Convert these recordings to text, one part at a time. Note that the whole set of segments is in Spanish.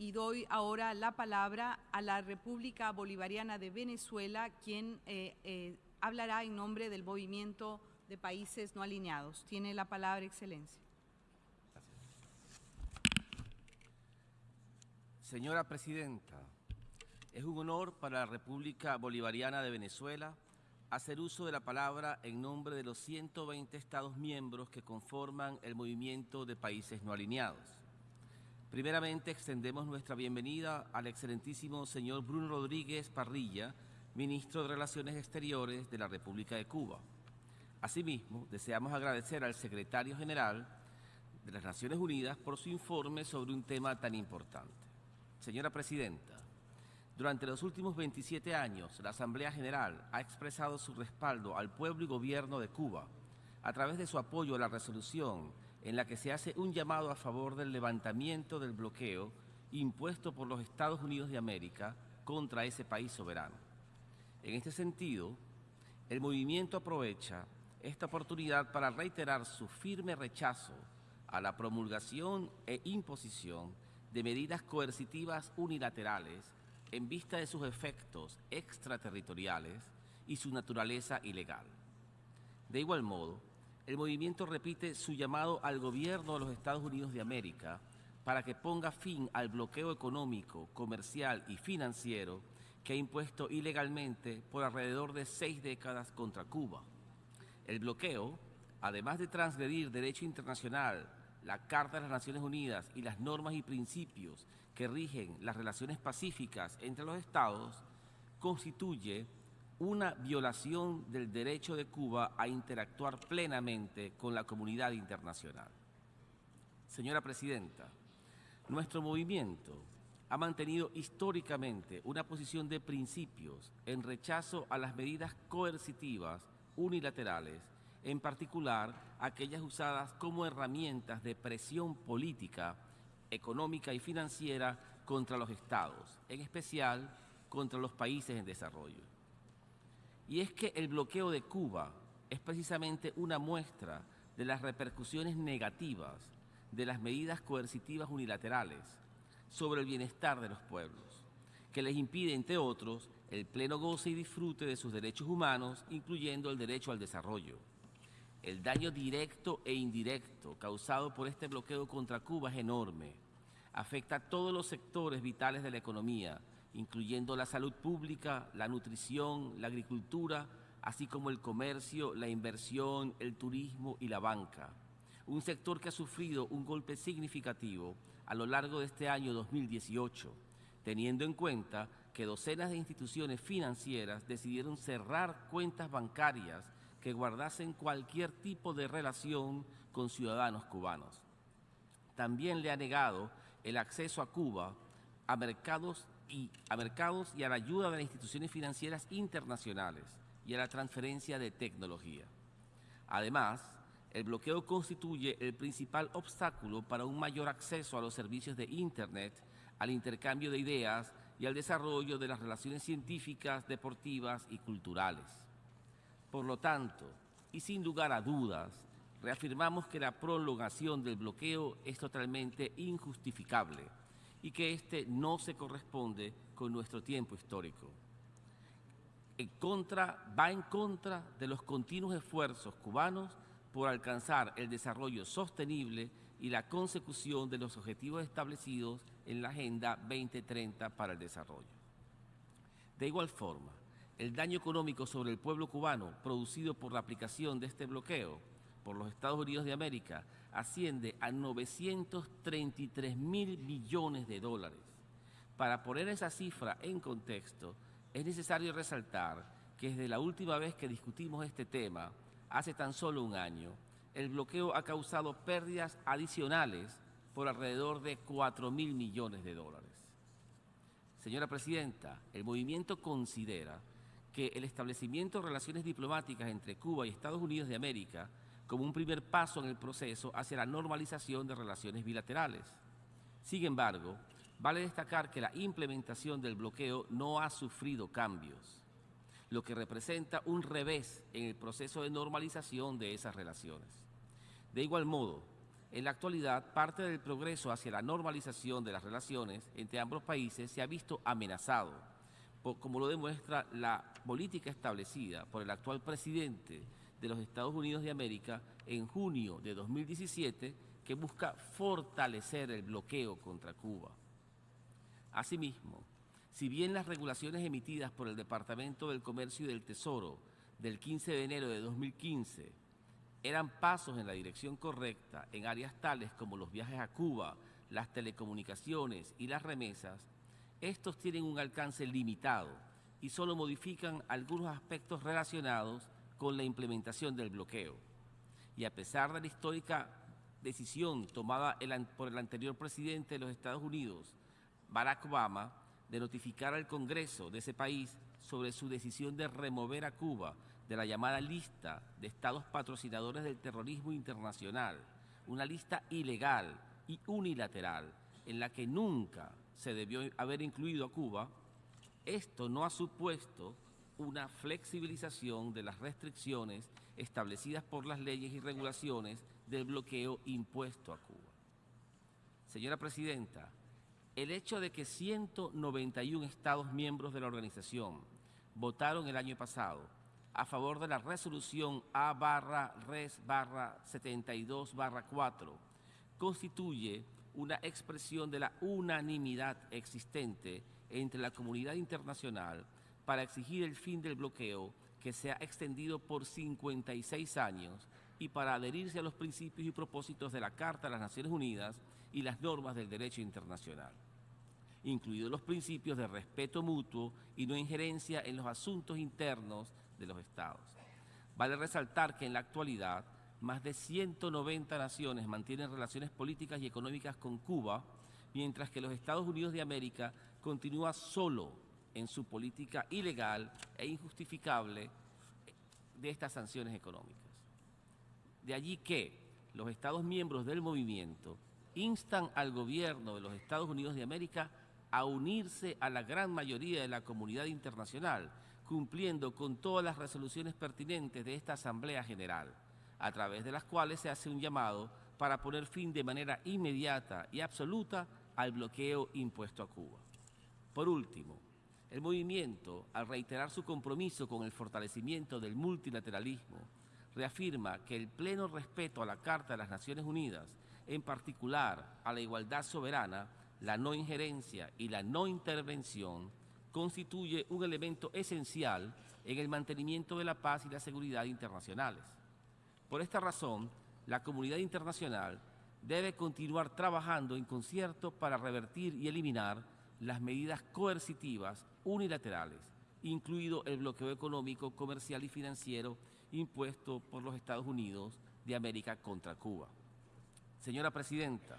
y doy ahora la palabra a la República Bolivariana de Venezuela, quien eh, eh, hablará en nombre del movimiento de países no alineados. Tiene la palabra, Excelencia. Señora Presidenta, es un honor para la República Bolivariana de Venezuela hacer uso de la palabra en nombre de los 120 Estados miembros que conforman el movimiento de países no alineados. Primeramente, extendemos nuestra bienvenida al excelentísimo señor Bruno Rodríguez Parrilla, Ministro de Relaciones Exteriores de la República de Cuba. Asimismo, deseamos agradecer al Secretario General de las Naciones Unidas por su informe sobre un tema tan importante. Señora Presidenta, durante los últimos 27 años, la Asamblea General ha expresado su respaldo al pueblo y gobierno de Cuba a través de su apoyo a la resolución en la que se hace un llamado a favor del levantamiento del bloqueo impuesto por los Estados Unidos de América contra ese país soberano. En este sentido, el movimiento aprovecha esta oportunidad para reiterar su firme rechazo a la promulgación e imposición de medidas coercitivas unilaterales en vista de sus efectos extraterritoriales y su naturaleza ilegal. De igual modo, el movimiento repite su llamado al gobierno de los Estados Unidos de América para que ponga fin al bloqueo económico, comercial y financiero que ha impuesto ilegalmente por alrededor de seis décadas contra Cuba. El bloqueo, además de transgredir derecho internacional, la Carta de las Naciones Unidas y las normas y principios que rigen las relaciones pacíficas entre los estados constituye una violación del derecho de Cuba a interactuar plenamente con la comunidad internacional. Señora Presidenta, nuestro movimiento ha mantenido históricamente una posición de principios en rechazo a las medidas coercitivas unilaterales, en particular aquellas usadas como herramientas de presión política económica y financiera contra los estados, en especial contra los países en desarrollo. Y es que el bloqueo de Cuba es precisamente una muestra de las repercusiones negativas de las medidas coercitivas unilaterales sobre el bienestar de los pueblos, que les impide, entre otros, el pleno goce y disfrute de sus derechos humanos, incluyendo el derecho al desarrollo. El daño directo e indirecto causado por este bloqueo contra Cuba es enorme. Afecta a todos los sectores vitales de la economía, incluyendo la salud pública, la nutrición, la agricultura, así como el comercio, la inversión, el turismo y la banca. Un sector que ha sufrido un golpe significativo a lo largo de este año 2018, teniendo en cuenta que docenas de instituciones financieras decidieron cerrar cuentas bancarias que guardasen cualquier tipo de relación con ciudadanos cubanos. También le ha negado el acceso a Cuba a mercados y a, mercados y a la ayuda de las instituciones financieras internacionales y a la transferencia de tecnología. Además, el bloqueo constituye el principal obstáculo para un mayor acceso a los servicios de Internet, al intercambio de ideas y al desarrollo de las relaciones científicas, deportivas y culturales. Por lo tanto, y sin lugar a dudas, reafirmamos que la prolongación del bloqueo es totalmente injustificable y que éste no se corresponde con nuestro tiempo histórico. En contra, va en contra de los continuos esfuerzos cubanos por alcanzar el desarrollo sostenible y la consecución de los objetivos establecidos en la Agenda 2030 para el Desarrollo. De igual forma, el daño económico sobre el pueblo cubano producido por la aplicación de este bloqueo por los Estados Unidos de América asciende a 933 mil millones de dólares. Para poner esa cifra en contexto, es necesario resaltar que desde la última vez que discutimos este tema, hace tan solo un año, el bloqueo ha causado pérdidas adicionales por alrededor de 4 mil millones de dólares. Señora Presidenta, el movimiento considera que el establecimiento de relaciones diplomáticas entre Cuba y Estados Unidos de América como un primer paso en el proceso hacia la normalización de relaciones bilaterales. Sin embargo, vale destacar que la implementación del bloqueo no ha sufrido cambios, lo que representa un revés en el proceso de normalización de esas relaciones. De igual modo, En la actualidad, parte del progreso hacia la normalización de las relaciones entre ambos países se ha visto amenazado, como lo demuestra la política establecida por el actual presidente de los Estados Unidos de América en junio de 2017, que busca fortalecer el bloqueo contra Cuba. Asimismo, si bien las regulaciones emitidas por el Departamento del Comercio y del Tesoro del 15 de enero de 2015 eran pasos en la dirección correcta en áreas tales como los viajes a Cuba, las telecomunicaciones y las remesas, estos tienen un alcance limitado y solo modifican algunos aspectos relacionados con la implementación del bloqueo. Y a pesar de la histórica decisión tomada por el anterior presidente de los Estados Unidos, Barack Obama, de notificar al Congreso de ese país sobre su decisión de remover a Cuba de la llamada lista de estados patrocinadores del terrorismo internacional, una lista ilegal y unilateral en la que nunca se debió haber incluido a Cuba, esto no ha supuesto una flexibilización de las restricciones establecidas por las leyes y regulaciones del bloqueo impuesto a Cuba. Señora Presidenta, el hecho de que 191 Estados miembros de la organización votaron el año pasado a favor de la resolución A barra res barra 72 barra 4 constituye una expresión de la unanimidad existente entre la comunidad internacional para exigir el fin del bloqueo que se ha extendido por 56 años y para adherirse a los principios y propósitos de la Carta de las Naciones Unidas y las normas del derecho internacional, incluidos los principios de respeto mutuo y no injerencia en los asuntos internos de los Estados. Vale resaltar que en la actualidad más de 190 naciones mantienen relaciones políticas y económicas con Cuba, mientras que los Estados Unidos de América continúa solo en su política ilegal e injustificable de estas sanciones económicas. De allí que los Estados miembros del movimiento instan al gobierno de los Estados Unidos de América a unirse a la gran mayoría de la comunidad internacional, cumpliendo con todas las resoluciones pertinentes de esta Asamblea General, a través de las cuales se hace un llamado para poner fin de manera inmediata y absoluta al bloqueo impuesto a Cuba. Por último, el movimiento, al reiterar su compromiso con el fortalecimiento del multilateralismo, reafirma que el pleno respeto a la Carta de las Naciones Unidas, en particular a la igualdad soberana, la no injerencia y la no intervención, constituye un elemento esencial en el mantenimiento de la paz y la seguridad internacionales. Por esta razón, la comunidad internacional debe continuar trabajando en concierto para revertir y eliminar las medidas coercitivas unilaterales, incluido el bloqueo económico, comercial y financiero impuesto por los Estados Unidos de América contra Cuba. Señora Presidenta,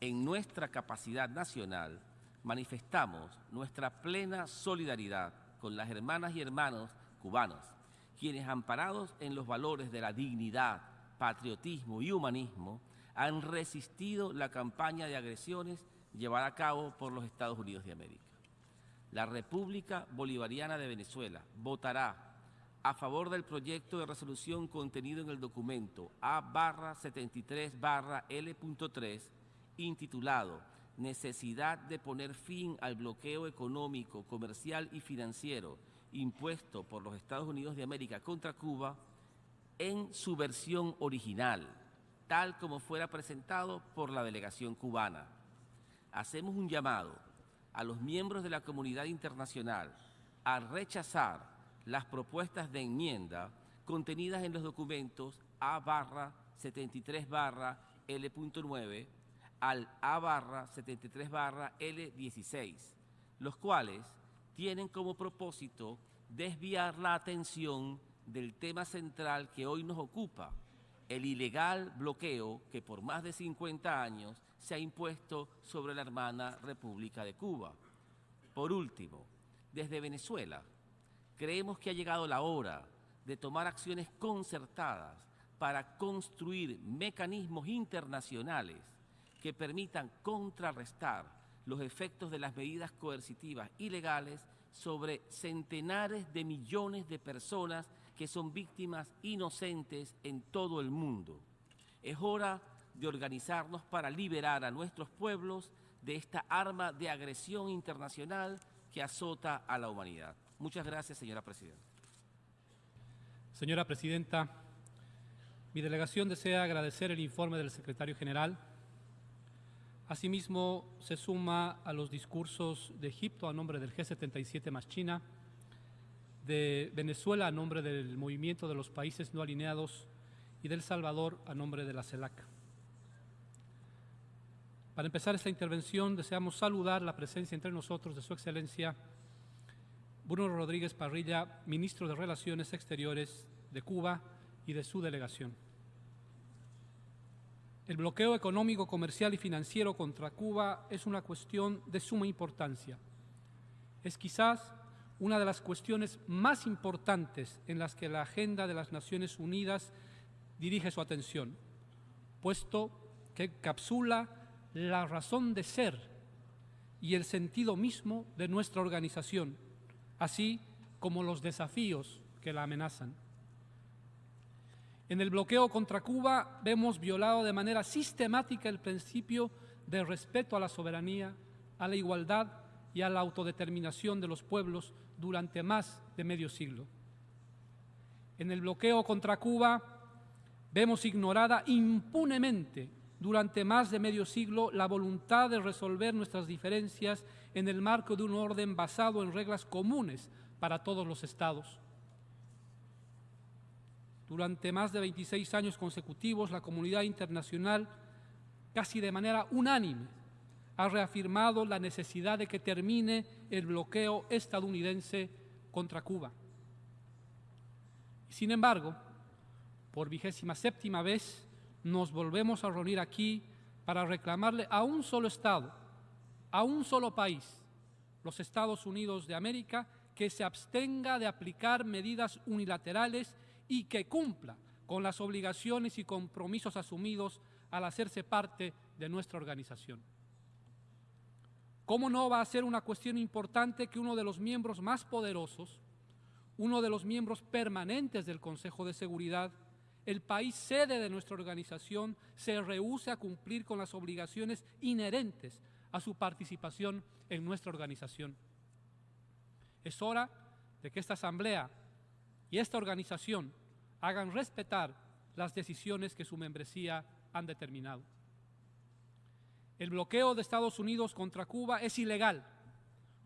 en nuestra capacidad nacional manifestamos nuestra plena solidaridad con las hermanas y hermanos cubanos, quienes amparados en los valores de la dignidad, patriotismo y humanismo, han resistido la campaña de agresiones llevada a cabo por los Estados Unidos de América. La República Bolivariana de Venezuela votará a favor del proyecto de resolución contenido en el documento A-73-L.3 intitulado Necesidad de poner fin al bloqueo económico, comercial y financiero impuesto por los Estados Unidos de América contra Cuba en su versión original, tal como fuera presentado por la delegación cubana hacemos un llamado a los miembros de la comunidad internacional a rechazar las propuestas de enmienda contenidas en los documentos A 73 L.9 al A 73 L16, los cuales tienen como propósito desviar la atención del tema central que hoy nos ocupa, el ilegal bloqueo que por más de 50 años se ha impuesto sobre la hermana República de Cuba. Por último, desde Venezuela, creemos que ha llegado la hora de tomar acciones concertadas para construir mecanismos internacionales que permitan contrarrestar los efectos de las medidas coercitivas ilegales sobre centenares de millones de personas que son víctimas inocentes en todo el mundo. Es hora de organizarnos para liberar a nuestros pueblos de esta arma de agresión internacional que azota a la humanidad. Muchas gracias, señora Presidenta. Señora Presidenta, mi delegación desea agradecer el informe del Secretario General. Asimismo, se suma a los discursos de Egipto a nombre del G77 más China, de Venezuela a nombre del Movimiento de los Países No Alineados y del Salvador a nombre de la CELAC. Para empezar esta intervención, deseamos saludar la presencia entre nosotros de Su Excelencia Bruno Rodríguez Parrilla, Ministro de Relaciones Exteriores de Cuba y de su delegación. El bloqueo económico, comercial y financiero contra Cuba es una cuestión de suma importancia. Es quizás una de las cuestiones más importantes en las que la agenda de las Naciones Unidas dirige su atención, puesto que encapsula la razón de ser y el sentido mismo de nuestra organización, así como los desafíos que la amenazan. En el bloqueo contra Cuba vemos violado de manera sistemática el principio de respeto a la soberanía, a la igualdad y a la autodeterminación de los pueblos durante más de medio siglo. En el bloqueo contra Cuba vemos ignorada impunemente durante más de medio siglo la voluntad de resolver nuestras diferencias en el marco de un orden basado en reglas comunes para todos los estados. Durante más de 26 años consecutivos, la comunidad internacional, casi de manera unánime, ha reafirmado la necesidad de que termine el bloqueo estadounidense contra Cuba. Sin embargo, por vigésima séptima vez, nos volvemos a reunir aquí para reclamarle a un solo Estado, a un solo país, los Estados Unidos de América, que se abstenga de aplicar medidas unilaterales y que cumpla con las obligaciones y compromisos asumidos al hacerse parte de nuestra organización. ¿Cómo no va a ser una cuestión importante que uno de los miembros más poderosos, uno de los miembros permanentes del Consejo de Seguridad, el país sede de nuestra organización se rehúse a cumplir con las obligaciones inherentes a su participación en nuestra organización. Es hora de que esta Asamblea y esta organización hagan respetar las decisiones que su membresía han determinado. El bloqueo de Estados Unidos contra Cuba es ilegal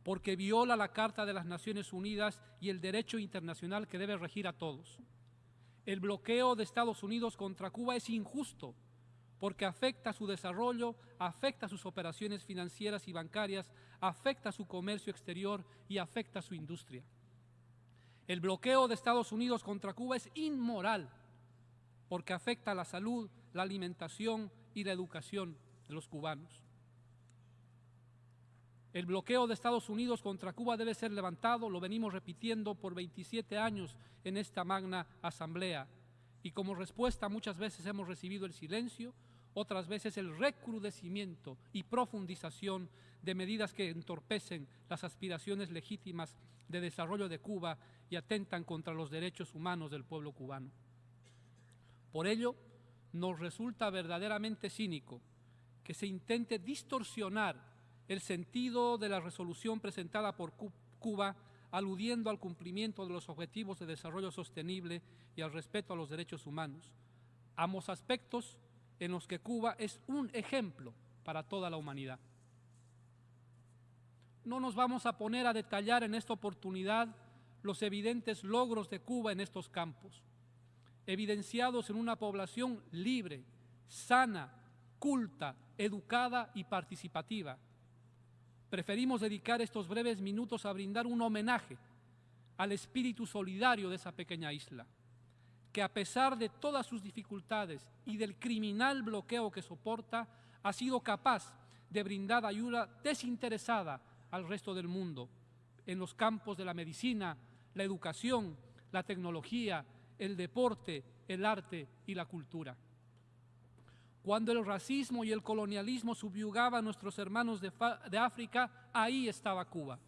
porque viola la Carta de las Naciones Unidas y el derecho internacional que debe regir a todos. El bloqueo de Estados Unidos contra Cuba es injusto porque afecta su desarrollo, afecta sus operaciones financieras y bancarias, afecta su comercio exterior y afecta su industria. El bloqueo de Estados Unidos contra Cuba es inmoral porque afecta la salud, la alimentación y la educación de los cubanos. El bloqueo de Estados Unidos contra Cuba debe ser levantado, lo venimos repitiendo por 27 años en esta magna asamblea. Y como respuesta muchas veces hemos recibido el silencio, otras veces el recrudecimiento y profundización de medidas que entorpecen las aspiraciones legítimas de desarrollo de Cuba y atentan contra los derechos humanos del pueblo cubano. Por ello, nos resulta verdaderamente cínico que se intente distorsionar el sentido de la resolución presentada por Cuba aludiendo al cumplimiento de los objetivos de desarrollo sostenible y al respeto a los derechos humanos, ambos aspectos en los que Cuba es un ejemplo para toda la humanidad. No nos vamos a poner a detallar en esta oportunidad los evidentes logros de Cuba en estos campos, evidenciados en una población libre, sana, culta, educada y participativa, preferimos dedicar estos breves minutos a brindar un homenaje al espíritu solidario de esa pequeña isla, que a pesar de todas sus dificultades y del criminal bloqueo que soporta, ha sido capaz de brindar ayuda desinteresada al resto del mundo en los campos de la medicina, la educación, la tecnología, el deporte, el arte y la cultura. Cuando el racismo y el colonialismo subyugaban a nuestros hermanos de, de, África, ahí estaba Cuba.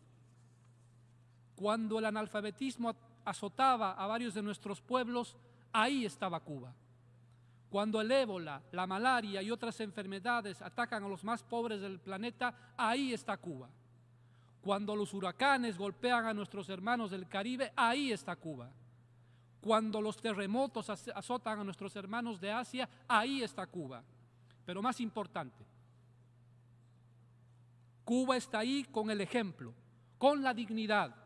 Cuando el analfabetismo azotaba a varios de nuestros pueblos, ahí estaba Cuba. Cuando el ébola, la malaria y otras enfermedades atacan a los más pobres del planeta, ahí está Cuba. Cuando los huracanes golpean a nuestros hermanos del Caribe, ahí está Cuba. Cuando los terremotos azotan a nuestros hermanos de Asia, ahí está Cuba. Pero más importante, Cuba está ahí con el ejemplo, con la dignidad,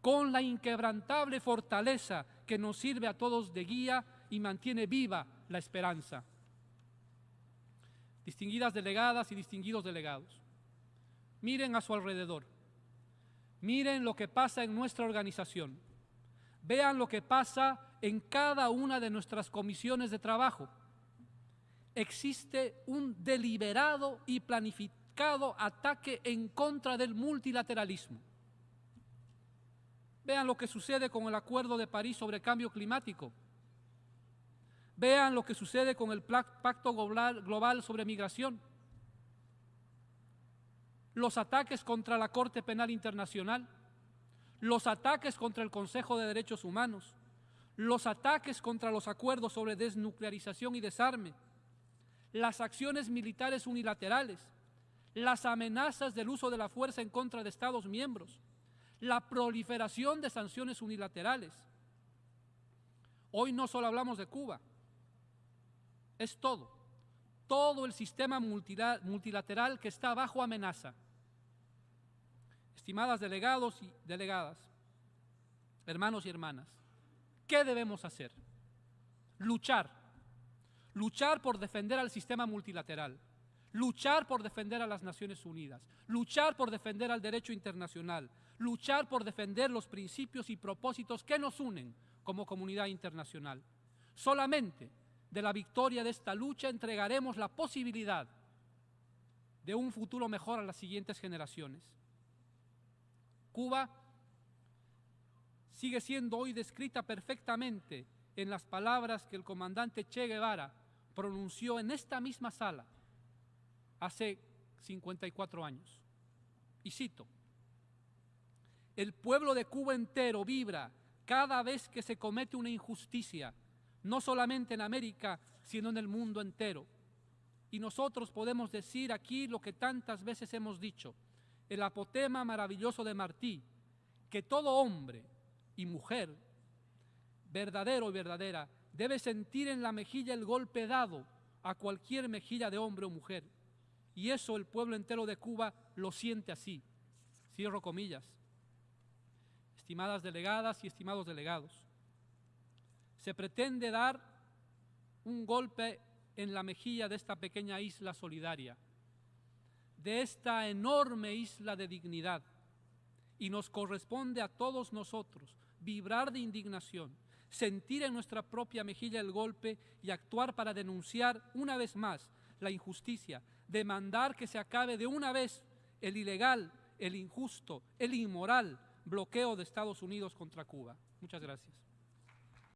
con la inquebrantable fortaleza que nos sirve a todos de guía y mantiene viva la esperanza. Distinguidas delegadas y distinguidos delegados, miren a su alrededor, miren lo que pasa en nuestra organización, vean lo que pasa en cada una de nuestras comisiones de trabajo. Existe un deliberado y planificado ataque en contra del multilateralismo. Vean lo que sucede con el Acuerdo de París sobre Cambio Climático. Vean lo que sucede con el Pacto Global sobre Migración. Los ataques contra la Corte Penal Internacional. Los ataques contra el Consejo de Derechos Humanos. Los ataques contra los acuerdos sobre desnuclearización y desarme. Las acciones militares unilaterales. Las amenazas del uso de la fuerza en contra de Estados miembros la proliferación de sanciones unilaterales. Hoy no solo hablamos de Cuba, es todo, todo el sistema multilateral que está bajo amenaza. Estimadas delegados y delegadas, hermanos y hermanas, ¿qué debemos hacer? Luchar, luchar por defender al sistema multilateral, luchar por defender a las Naciones Unidas, luchar por defender al derecho internacional, luchar por defender los principios y propósitos que nos unen como comunidad internacional. Solamente de la victoria de esta lucha entregaremos la posibilidad de un futuro mejor a las siguientes generaciones. Cuba sigue siendo hoy descrita perfectamente en las palabras que el comandante Che Guevara pronunció en esta misma sala hace 54 años. Y cito, el pueblo de Cuba entero vibra cada vez que se comete una injusticia, no solamente en América, sino en el mundo entero. Y nosotros podemos decir aquí lo que tantas veces hemos dicho, el apotema maravilloso de Martí, que todo hombre y mujer, verdadero y verdadera, debe sentir en la mejilla el golpe dado a cualquier mejilla de hombre o mujer. Y eso el pueblo entero de Cuba lo siente así. Cierro comillas estimadas delegadas y estimados delegados. Se pretende dar un golpe en la mejilla de esta pequeña isla solidaria, de esta enorme isla de dignidad, y nos corresponde a todos nosotros vibrar de indignación, sentir en nuestra propia mejilla el golpe y actuar para denunciar una vez más la injusticia, demandar que se acabe de una vez el ilegal, el injusto, el inmoral, bloqueo de Estados Unidos contra Cuba. Muchas gracias.